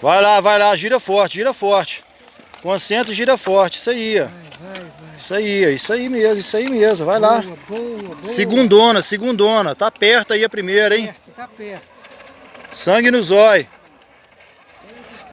Vai lá, vai lá, gira forte, gira forte. Concentra e gira forte, isso aí, ó. Isso aí, isso aí mesmo, isso aí mesmo, vai lá. Boa, boa. Segundona, segundona. Tá perto aí a primeira, hein? Perto, tá perto. Sangue no zóio.